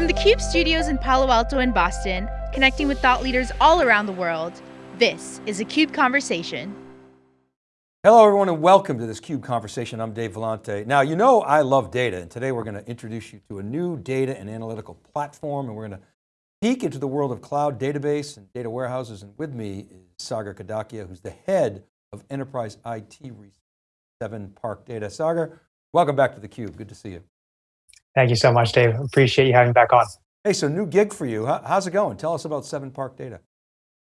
From the CUBE studios in Palo Alto and Boston, connecting with thought leaders all around the world, this is a CUBE Conversation. Hello everyone and welcome to this CUBE Conversation. I'm Dave Vellante. Now you know I love data and today we're going to introduce you to a new data and analytical platform and we're going to peek into the world of cloud database and data warehouses and with me is Sagar Kadakia who's the head of enterprise IT research, Seven Park Data. Sagar, welcome back to theCUBE, good to see you. Thank you so much, Dave. Appreciate you having me back on. Hey, so new gig for you. how's it going? Tell us about Seven Park Data.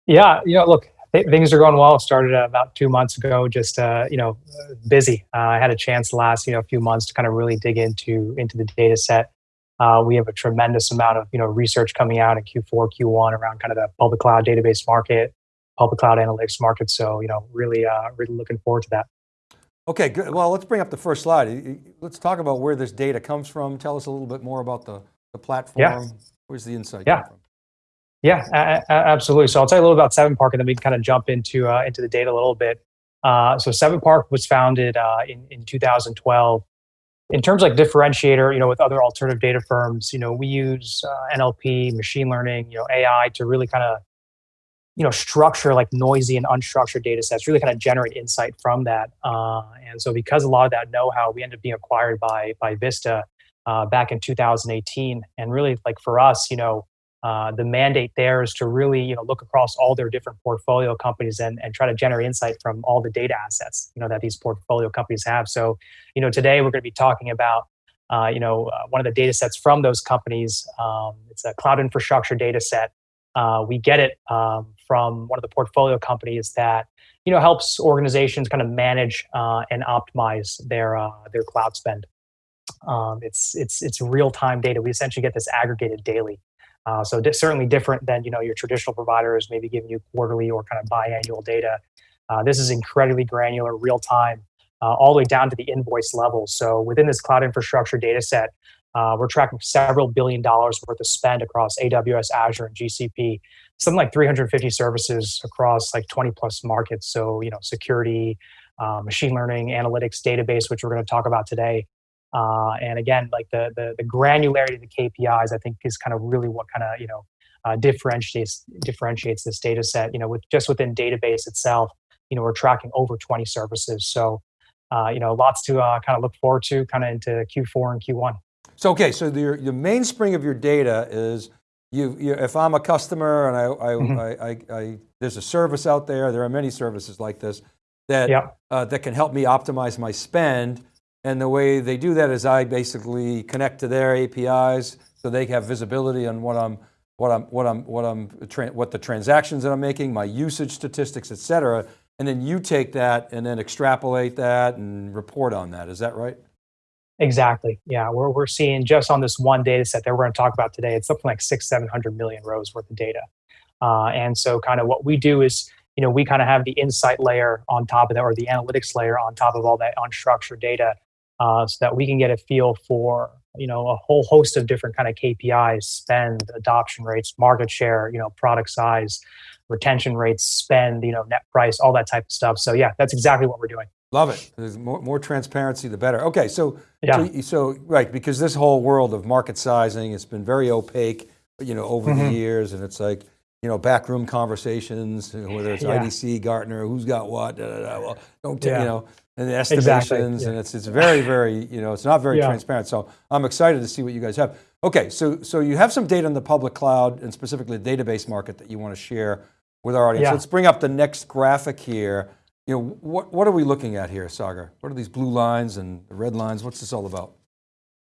Yeah, you know, look, th things are going well. Started uh, about two months ago, just, uh, you know, busy. Uh, I had a chance last, you know, few months to kind of really dig into, into the data set. Uh, we have a tremendous amount of, you know, research coming out in Q4, Q1 around kind of the public cloud database market, public cloud analytics market. So, you know, really, uh, really looking forward to that. Okay, good. Well, let's bring up the first slide. Let's talk about where this data comes from. Tell us a little bit more about the, the platform. Yeah. Where's the insight yeah. from? Yeah, absolutely. So I'll tell you a little about Seven Park and then we can kind of jump into, uh, into the data a little bit. Uh, so Seven Park was founded uh, in, in 2012. In terms of like differentiator, you know, with other alternative data firms, you know, we use uh, NLP, machine learning, you know, AI to really kind of you know, structure like noisy and unstructured data sets, really kind of generate insight from that. Uh, and so because a lot of that know-how, we ended up being acquired by, by Vista uh, back in 2018. And really like for us, you know, uh, the mandate there is to really, you know, look across all their different portfolio companies and, and try to generate insight from all the data assets, you know, that these portfolio companies have. So, you know, today we're going to be talking about uh, you know, uh, one of the data sets from those companies. Um, it's a cloud infrastructure data set. Uh, we get it um, from one of the portfolio companies that you know helps organizations kind of manage uh, and optimize their uh, their cloud spend. Um, it's it's it's real time data. We essentially get this aggregated daily. Uh, so di certainly different than you know your traditional providers maybe giving you quarterly or kind of biannual data. Uh, this is incredibly granular, real time, uh, all the way down to the invoice level. So within this cloud infrastructure data set, uh, we're tracking several billion dollars worth of spend across AWS, Azure, and GCP. Something like 350 services across like 20 plus markets. So, you know, security, uh, machine learning, analytics, database, which we're going to talk about today. Uh, and again, like the, the, the granularity of the KPIs, I think is kind of really what kind of you know uh, differentiates differentiates this data set. You know, with just within database itself, you know, we're tracking over 20 services. So, uh, you know, lots to uh, kind of look forward to, kind of into Q4 and Q1. So, okay, so the, the mainspring of your data is you, you if I'm a customer and I, I, mm -hmm. I, I, I, there's a service out there, there are many services like this that, yep. uh, that can help me optimize my spend. And the way they do that is I basically connect to their APIs so they have visibility on what I'm, what I'm, what I'm, what I'm, what the transactions that I'm making, my usage statistics, et cetera. And then you take that and then extrapolate that and report on that. Is that right? Exactly. Yeah, we're, we're seeing just on this one data set that we're going to talk about today, it's something like six, 700 million rows worth of data. Uh, and so kind of what we do is, you know, we kind of have the insight layer on top of that or the analytics layer on top of all that unstructured data uh, so that we can get a feel for, you know, a whole host of different kind of KPIs, spend, adoption rates, market share, you know, product size, retention rates, spend, you know, net price, all that type of stuff. So yeah, that's exactly what we're doing. Love it. There's more, more transparency, the better. Okay, so, yeah. so, so, right, because this whole world of market sizing, it's been very opaque, you know, over mm -hmm. the mm-hmm. years, and it's like, you know, backroom conversations, whether it's yeah. IDC, Gartner, who's got what, da, da, da. well, don't, yeah. you know, and the estimations, exactly. and it's, it's very, very, you know, it's not very transparent. So I'm excited to see what you guys have. Okay, so, so you have some data in the public cloud and specifically the database market that you want to share with our audience. Let's bring up the next graphic here you know, what, what are we looking at here, Sagar? What are these blue lines and the red lines? What's this all about?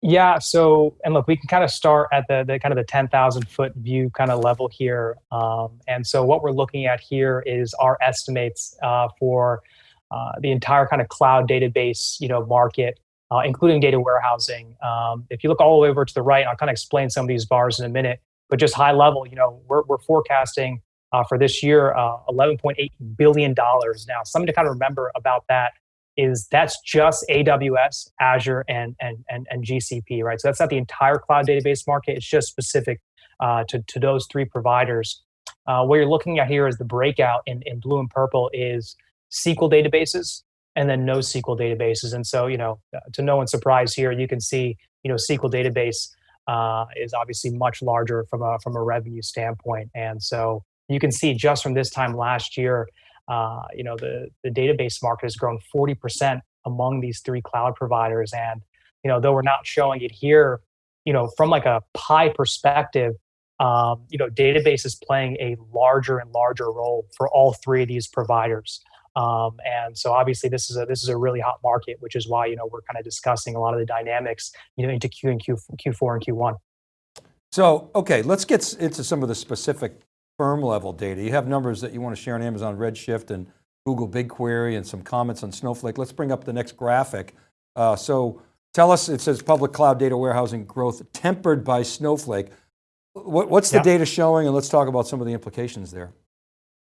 Yeah, so, and look, we can kind of start at the, the kind of the 10,000 foot view kind of level here. Um, and so what we're looking at here is our estimates uh, for uh, the entire kind of cloud database, you know, market, uh, including data warehousing. Um, if you look all the way over to the right, I'll kind of explain some of these bars in a minute, but just high level, you know, we're, we're forecasting uh, for this year, uh, $11.8 billion. Now, something to kind of remember about that is that's just AWS, Azure, and, and, and, and GCP, right? So that's not the entire cloud database market. It's just specific uh, to, to those three providers. Uh, what you're looking at here is the breakout in, in blue and purple is SQL databases and then NoSQL databases. And so, you know, uh, to no one's surprise here, you can see, you know, SQL database uh, is obviously much larger from a from a revenue standpoint. And so you can see just from this time last year, uh, you know, the the database market has grown 40% among these three cloud providers. And you know, though we're not showing it here, you know, from like a pie perspective, um, you know, database is playing a larger and larger role for all three of these providers. Um, and so obviously this is a this is a really hot market, which is why you know we're kind of discussing a lot of the dynamics you know into Q and Q Q4 and Q1. So okay, let's get into some of the specific firm level data. You have numbers that you want to share on Amazon Redshift and Google BigQuery and some comments on Snowflake. Let's bring up the next graphic. Uh, so tell us, it says public cloud data warehousing growth tempered by Snowflake. What, what's the yeah. data showing? And let's talk about some of the implications there.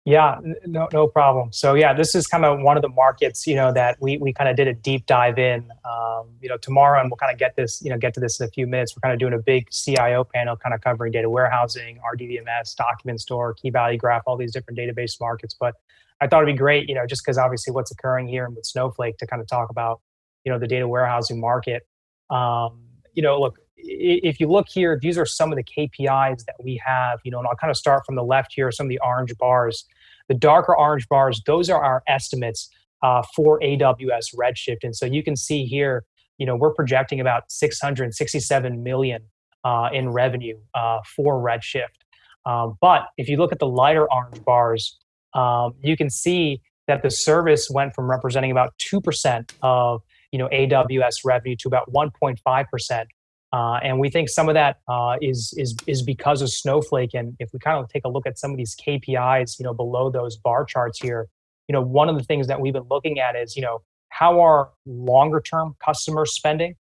Yeah, no, no problem. So yeah, this is kind of one of the markets, you know, that we, we kind of did a deep dive in, um, you know, tomorrow, and we'll kind of get this, you know, get to this in a few minutes. We're kind of doing a big CIO panel, kind of covering data warehousing, RDBMS, document store, key value graph, all these different database markets. But I thought it'd be great, you know, just because obviously what's occurring here and with Snowflake to kind of talk about, you know, the data warehousing market. Um, you know, look, if you look here, these are some of the KPIs that we have, you know, and I'll kind of start from the left here, some of the orange bars. The darker orange bars, those are our estimates uh, for AWS Redshift. And so you can see here, you know, we're projecting about 667 million uh, in revenue uh, for Redshift. Um, but if you look at the lighter orange bars, um, you can see that the service went from representing about 2% of you know AWS revenue to about 1.5%. Uh, and we think some of that uh, is is is because of Snowflake. And if we kind of take a look at some of these KPIs, you know, below those bar charts here, you know, one of the things that we've been looking at is, you know, how are longer term customers spending,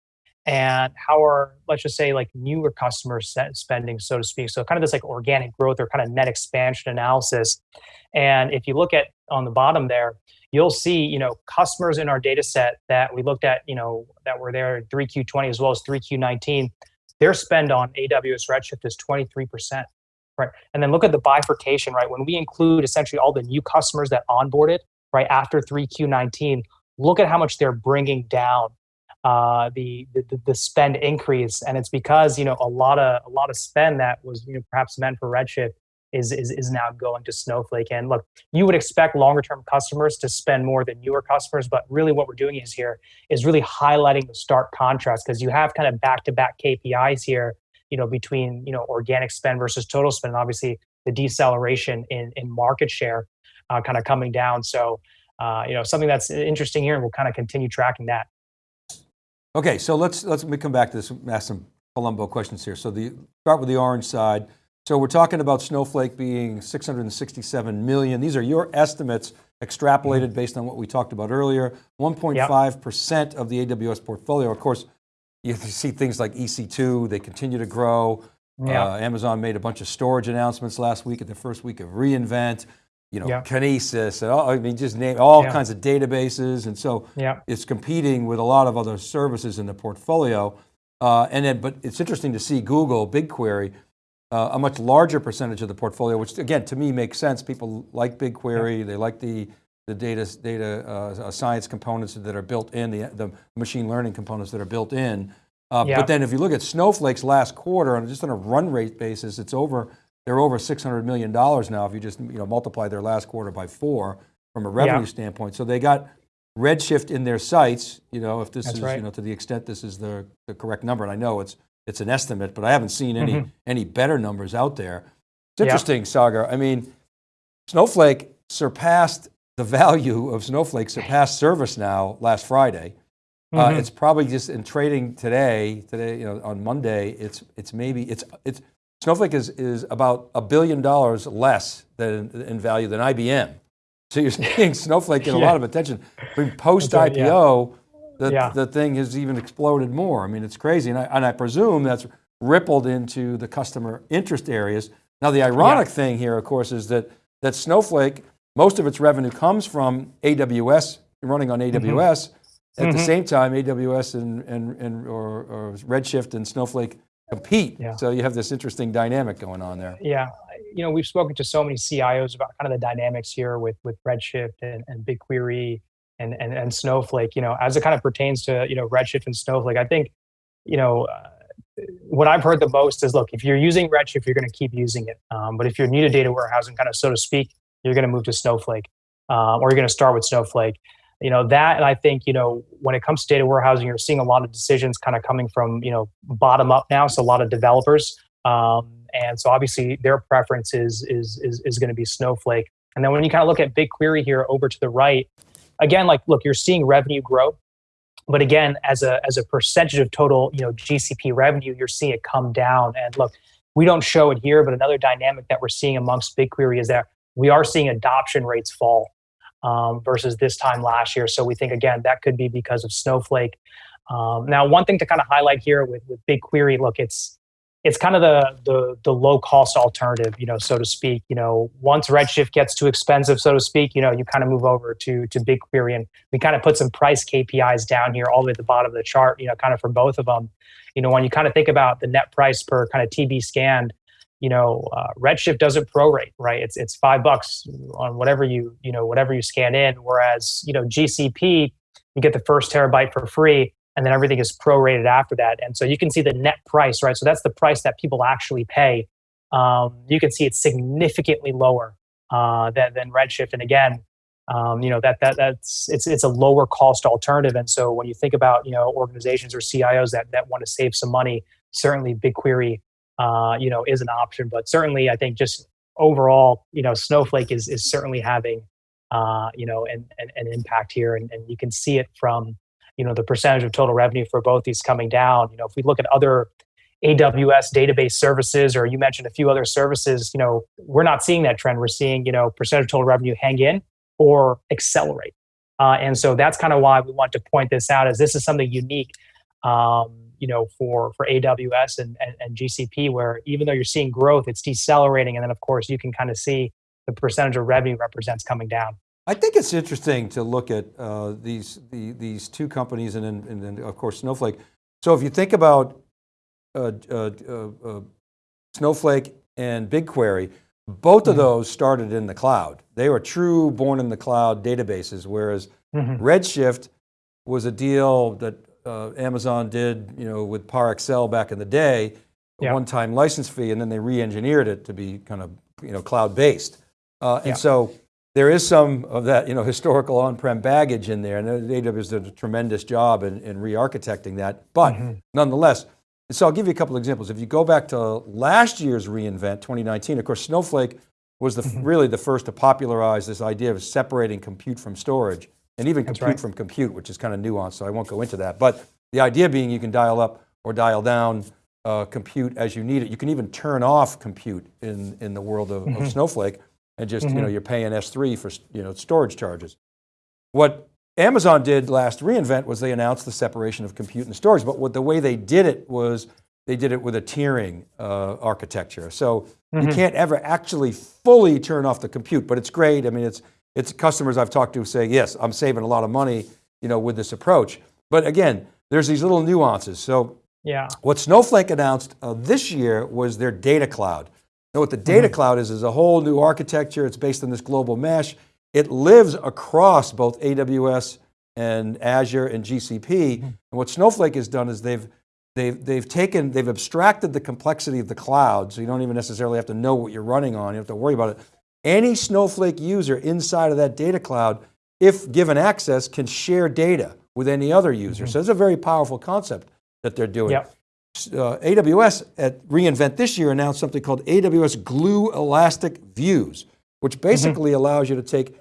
and how are let's just say like newer customers spending, so to speak. So kind of this like organic growth or kind of net expansion analysis. And if you look at on the bottom there, you'll see, you know, customers in our data set that we looked at, you know, that were there in 3Q20 as well as 3Q19, their spend on AWS Redshift is 23%. Right. And then look at the bifurcation, right? When we include essentially all the new customers that onboarded, right, after 3Q19, look at how much they're bringing down uh, the, the the spend increase, and it's because you know a lot of a lot of spend that was you know perhaps meant for Redshift is, is, is now going to Snowflake. And look, you would expect longer term customers to spend more than newer customers, but really what we're doing is here is really highlighting the stark contrast because you have kind of back to back KPIs here, you know, between, you know, organic spend versus total spend. And obviously the deceleration in, in market share uh, kind of coming down. So, uh, you know, something that's interesting here and we'll kind of continue tracking that. Okay, so let's, let's let me come back to this, ask some Columbo questions here. So the start with the orange side. So we're talking about Snowflake being 667 million. These are your estimates extrapolated mm-hmm. based on what we talked about earlier. 1.5% yep. of the AWS portfolio. Of course, you see things like EC2, they continue to grow. Yep. Uh, Amazon made a bunch of storage announcements last week at the first week of reInvent, you know, yep. Kinesis, and all, I mean, just name all kinds of databases. And so it's competing with a lot of other services in the portfolio. Uh, and then, but it's interesting to see Google BigQuery uh, a much larger percentage of the portfolio, which again, to me makes sense. People like BigQuery, yeah. they like the, the data, data uh, science components that are built in, the, the machine learning components that are built in. Uh, yeah. But then if you look at Snowflake's last quarter, on just on a run rate basis, it's over, they're over $600 million now if you just you know, multiply their last quarter by four from a revenue yeah. standpoint. So they got Redshift in their sights, you know, if this That's is, right. you know, to the extent this is the, the correct number, and I know it's it's an estimate, but I haven't seen any, mm -hmm. any better numbers out there. It's interesting, yeah. Sagar. I mean, Snowflake surpassed the value of Snowflake surpassed ServiceNow last Friday. Mm -hmm. uh, mm-hmm. it's probably just in trading today, today, you know, on Monday, it's, it's maybe, it's, it's, Snowflake is, is about a billion dollars less than in value than IBM. So you're seeing Snowflake get yeah. a lot of attention. Post IPO, the, yeah. the thing has even exploded more. I mean, it's crazy. And I, and I presume that's rippled into the customer interest areas. Now the ironic yeah. thing here, of course, is that, that Snowflake, most of its revenue comes from AWS, running on AWS. Mm -hmm. At mm -hmm. the mm-hmm. same time, AWS and, and, and or, or Redshift and Snowflake compete. Yeah. So you have this interesting dynamic going on there. Yeah, you know, we've spoken to so many CIOs about kind of the dynamics here with with Redshift and, and BigQuery and, and, and Snowflake, you know, as it kind of pertains to, you know, Redshift and Snowflake, I think, you know, uh, what I've heard the most is, look, if you're using Redshift, you're going to keep using it. Um, but if you're new to data warehousing, kind of so to speak, you're going to move to Snowflake, uh, or you're going to start with Snowflake. You know that, and I think you know when it comes to data warehousing, you're seeing a lot of decisions kind of coming from you know bottom up now. So a lot of developers, um, and so obviously their preference is is is, is going to be Snowflake. And then when you kind of look at BigQuery here over to the right, again, like look, you're seeing revenue grow but again, as a as a percentage of total, you know, GCP revenue, you're seeing it come down. And look, we don't show it here, but another dynamic that we're seeing amongst BigQuery is that we are seeing adoption rates fall um, versus this time last year. So we think again that could be because of Snowflake. Um, now, one thing to kind of highlight here with with BigQuery, look, it's it's kind of the, the the low cost alternative, you know, so to speak. You know, once Redshift gets too expensive, so to speak, you know, you kind of move over to to BigQuery, and we kind of put some price KPIs down here, all the way at the bottom of the chart. You know, kind of for both of them. You know, when you kind of think about the net price per kind of TB scanned, you know, uh, Redshift doesn't prorate, right? It's it's five bucks on whatever you you know whatever you scan in, whereas you know GCP, you get the first terabyte for free and then everything is prorated after that. And so you can see the net price, right? So that's the price that people actually pay. Um, you can see it's significantly lower uh, than, than Redshift. And again, um, you know that that that's it's it's a lower cost alternative. And so when you think about you know organizations or CIOs that that want to save some money, certainly BigQuery, uh, you know, is an option. But certainly, I think just overall, you know, Snowflake is is certainly having uh, you know an, an, an impact here, and, and you can see it from you know the percentage of total revenue for both these coming down. You know if we look at other aws database services or you mentioned a few other services you know we're not seeing that trend. We're seeing you know percentage of total revenue hang in or accelerate. Uh, and so that's kind of why we want to point this out as this is something unique um, you know for for aws and, and, and gcp where even though you're seeing growth it's decelerating. And then of course you can kind of see the percentage of revenue represents coming down I think it's interesting to look at uh, these the, these two companies and then, and then of course Snowflake. So if you think about uh, uh, uh, uh Snowflake and BigQuery, both mm -hmm. of mm-hmm. those started in the cloud. They were true born in the cloud databases, whereas mm -hmm. Redshift was a deal that uh, Amazon did you know, with ParAccel back in the day, one-time license fee, and then they re-engineered it to be kind of you know, cloud-based. and so there is some of that you know, historical on-prem baggage in there, and AWS did a tremendous job in, in re-architecting that, but mm -hmm. nonetheless, so I'll give you a couple examples. If you go back to last year's reInvent, 2019, of course, Snowflake was the, mm -hmm. really the first to popularize this idea of separating compute from storage, and even That's compute right. from compute, which is kind of nuanced, so I won't go into that. But the idea being you can dial up or dial down uh, compute as you need it. You can even turn off compute in, in the world of, mm -hmm. of mm-hmm. Snowflake and just, mm -hmm. you know, mm-hmm. you're paying S3 for, you know, storage charges. What Amazon did last reInvent was they announced the separation of compute and storage, but what the way they did it was they did it with a tiering uh, architecture. So mm -hmm. you mm-hmm. can't ever actually fully turn off the compute, but it's great. I mean, it's, it's customers I've talked to say, yes, I'm saving a lot of money, you know, with this approach. But again, there's these little nuances. So yeah. what Snowflake announced uh, this year was their data cloud. Now what the data mm -hmm. cloud is, is a whole new architecture. It's based on this global mesh. It lives across both AWS and Azure and GCP. Mm -hmm. And what Snowflake has done is they've, they've, they've taken, they've abstracted the complexity of the cloud. So you don't even necessarily have to know what you're running on. You don't have to worry about it. Any Snowflake user inside of that data cloud, if given access, can share data with any other user. Mm -hmm. So it's a very powerful concept that they're doing. Yep uh, AWS at reInvent this year announced something called AWS Glue Elastic Views, which basically mm -hmm. allows you to take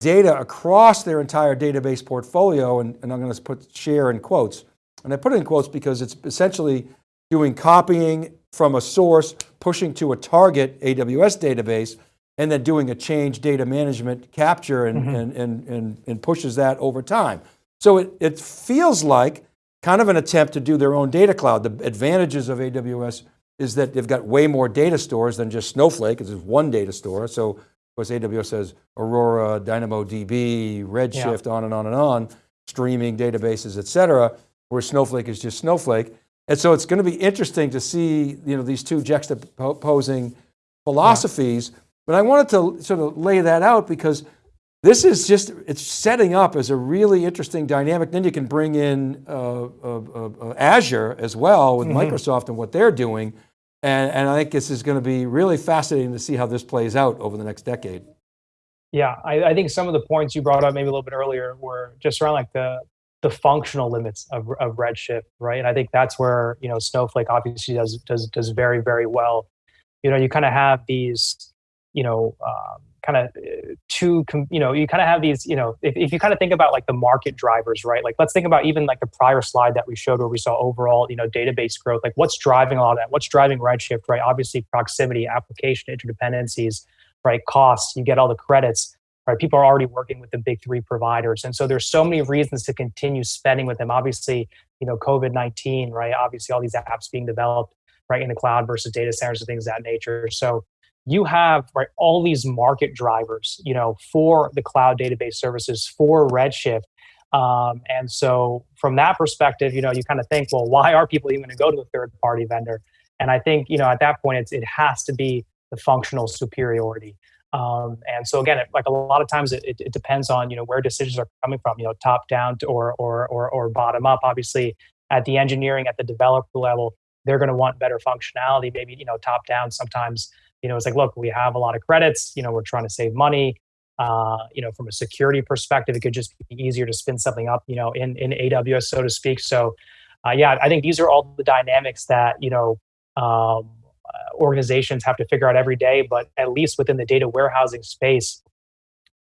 data across their entire database portfolio, and, and I'm going to put share in quotes. And I put it in quotes because it's essentially doing copying from a source, pushing to a target AWS database, and then doing a change data management capture and, mm -hmm. and, and, and, and pushes that over time. So it, it feels like kind of an attempt to do their own data cloud. The advantages of AWS is that they've got way more data stores than just Snowflake, it's just one data store. So of course AWS says Aurora, DynamoDB, Redshift, yeah. on and on and on, streaming databases, et cetera, where Snowflake is just Snowflake. And so it's going to be interesting to see you know, these two juxtaposing philosophies, yeah. but I wanted to sort of lay that out because this is just, it's setting up as a really interesting dynamic. Then you can bring in uh, uh, uh, uh Azure as well with mm -hmm. Microsoft and what they're doing. And, and I think this is going to be really fascinating to see how this plays out over the next decade. Yeah, I, I think some of the points you brought up maybe a little bit earlier were just around like the the functional limits of, of Redshift, right? And I think that's where you know Snowflake obviously does does does very very well. You know, you kind of have these, you know, um, kind of uh, two, you know, you kind of have these, you know, if, if you kind of think about like the market drivers, right? Like let's think about even like the prior slide that we showed where we saw overall, you know, database growth. Like what's driving all that? What's driving Redshift, right? Obviously, proximity, application interdependencies, right? Costs. You get all the credits right? People are already working with the big three providers. And so there's so many reasons to continue spending with them. Obviously, you know, COVID-19, right? Obviously all these apps being developed, right, in the cloud versus data centers and things of that nature. So you have right all these market drivers, you know, for the cloud database services for Redshift. Um, and so from that perspective, you know, you kind of think, well, why are people even going to go to a third party vendor? And I think, you know, at that point, it's, it has to be the functional superiority. Um, and so again, it, like a lot of times, it, it, it, depends on you know where decisions are coming from. You know, top down or or or or bottom up. Obviously, at the engineering, at the developer level, they're going to want better functionality. Maybe you know, top down. Sometimes you know, it's like, look, we have a lot of credits. You know, we're trying to save money. Uh, you know, from a security perspective, it could just be easier to spin something up. You know, in in AWS, so to speak. So, uh, yeah, I think these are all the dynamics that you know. Um, uh, organizations have to figure out every day, but at least within the data warehousing space,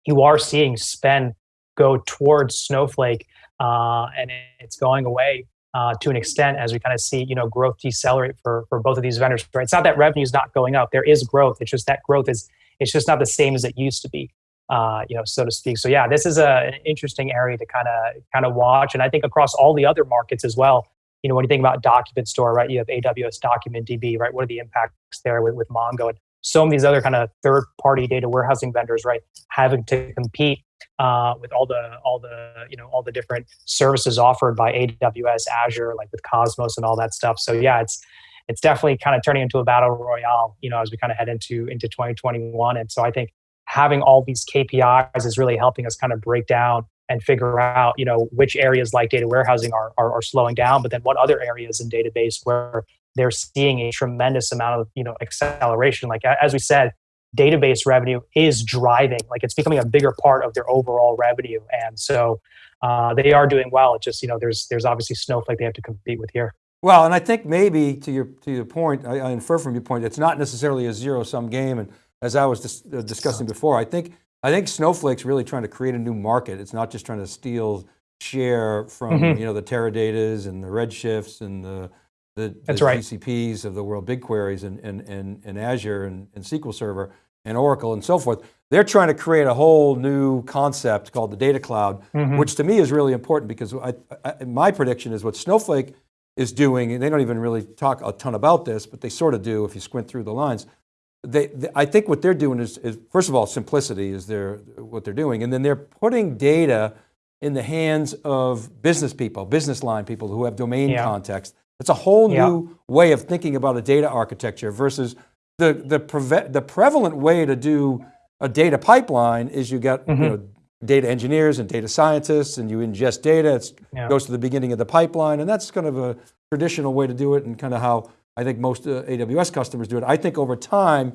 you are seeing spend go towards Snowflake, uh, and it's going away uh, to an extent as we kind of see you know growth decelerate for for both of these vendors. Right? It's not that revenue is not going up; there is growth. It's just that growth is it's just not the same as it used to be. Uh, you know, so to speak. So yeah, this is a, an interesting area to kind of kind of watch, and I think across all the other markets as well you know, when you think about document store, right, you have AWS Document DB, right? What are the impacts there with, with Mongo and so many of these other kind of third party data warehousing vendors, right, having to compete uh, with all the all the you know all the different services offered by AWS, Azure, like with Cosmos and all that stuff. So yeah, it's it's definitely kind of turning into a battle royale, you know, as we kind of head into into 2021. And so I think having all these KPIs is really helping us kind of break down and figure out you know which areas like data warehousing are, are, are slowing down but then what other areas in database where they're seeing a tremendous amount of you know acceleration like as we said database revenue is driving like it's becoming a bigger part of their overall revenue and so uh, they are doing well it's just you know there's there's obviously snowflake they have to compete with here well and i think maybe to your to your point i, I infer from your point it's not necessarily a zero sum game and as i was dis uh, discussing before i think I think Snowflake's really trying to create a new market. It's not just trying to steal share from mm -hmm. you know the Teradatas and the Redshifts and the the, the right. GCPs of the world, BigQueries and, and, and, and Azure and, and SQL Server and Oracle and so forth. They're trying to create a whole new concept called the data cloud, mm -hmm. which to me is really important because I, I, my prediction is what Snowflake is doing, and they don't even really talk a ton about this, but they sort of do if you squint through the lines, they, they, I think what they're doing is, is, first of all, simplicity is their, what they're doing. And then they're putting data in the hands of business people, business line people who have domain yeah. context. It's a whole yeah. new way of thinking about a data architecture versus the, the, preve the prevalent way to do a data pipeline is you got mm -hmm. you mm-hmm. know, data engineers and data scientists and you ingest data, it yeah. goes to the beginning of the pipeline and that's kind of a traditional way to do it and kind of how I think most uh, AWS customers do it. I think over time,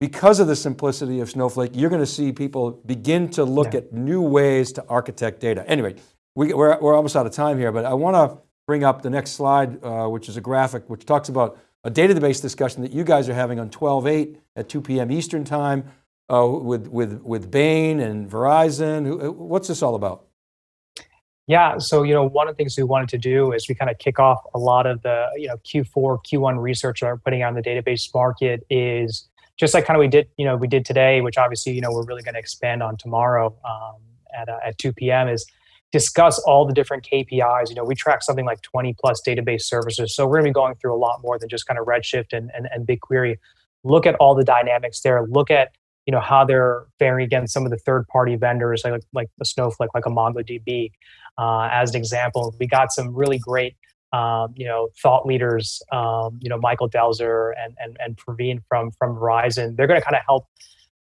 because of the simplicity of Snowflake, you're going to see people begin to look yeah. at new ways to architect data. Anyway, we, are we're, we're almost out of time here, but I want to bring up the next slide, uh, which is a graphic which talks about a database discussion that you guys are having on 12-8 at 2 p.m. Eastern time uh, with, with, with Bain and Verizon. Uh, what's this all about? Yeah, so you know, one of the things we wanted to do is we kind of kick off a lot of the you know Q4, Q1 research that we're putting on the database market is just like kind of we did you know we did today, which obviously you know we're really going to expand on tomorrow um, at uh, at 2 p.m. is discuss all the different KPIs. You know, we track something like 20 plus database services, so we're going to be going through a lot more than just kind of Redshift and, and and BigQuery. Look at all the dynamics there. Look at you know how they're faring against some of the third party vendors like like the snowflake like a mongodb uh, as an example we got some really great um, you know thought leaders um, you know michael delzer and and, and praveen from from verizon they're going to kind of help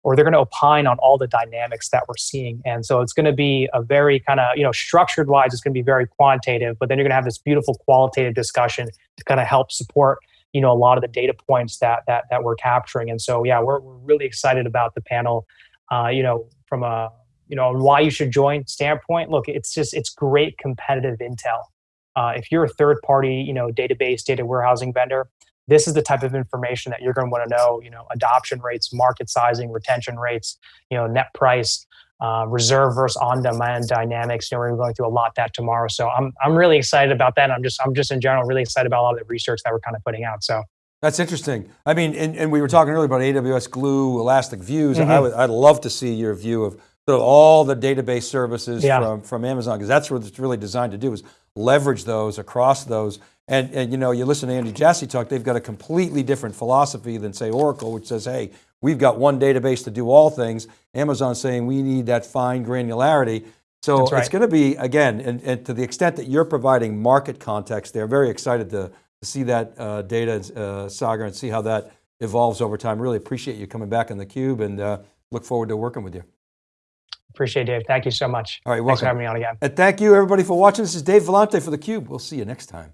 or they're going to opine on all the dynamics that we're seeing. And so it's going to be a very kind of, you know, structured wise, it's going to be very quantitative, but then you're going to have this beautiful qualitative discussion to kind of help support, you know, a lot of the data points that that that we're capturing. And so, yeah, we're, we're really excited about the panel, uh, you know, from a, you know, why you should join standpoint. Look, it's just, it's great competitive intel. Uh, if you're a third party, you know, database data warehousing vendor, this is the type of information that you're going to want to know you know adoption rates market sizing retention rates you know net price uh, reserve versus on demand dynamics you know we're going through a lot that tomorrow so i'm i'm really excited about that i'm just i'm just in general really excited about a lot of the research that we're kind of putting out so that's interesting. I mean, and, and we were talking earlier about AWS Glue, Elastic Views. Mm -hmm. I would, I'd love to see your view of sort of all the database services yeah. from, from Amazon, because that's what it's really designed to do is leverage those across those and, and you know, you listen to Andy Jassy talk, they've got a completely different philosophy than say Oracle, which says, hey, we've got one database to do all things. Amazon's saying we need that fine granularity. So right. it's going to be, again, and, and, to the extent that you're providing market context, they're very excited to, to see that uh, data, uh, Sagar, and see how that evolves over time. Really appreciate you coming back in theCUBE and uh, look forward to working with you. Appreciate it, Dave. Thank you so much. All right, welcome. Thanks for having me on again. And thank you everybody for watching. This is Dave Vellante for theCUBE. We'll see you next time.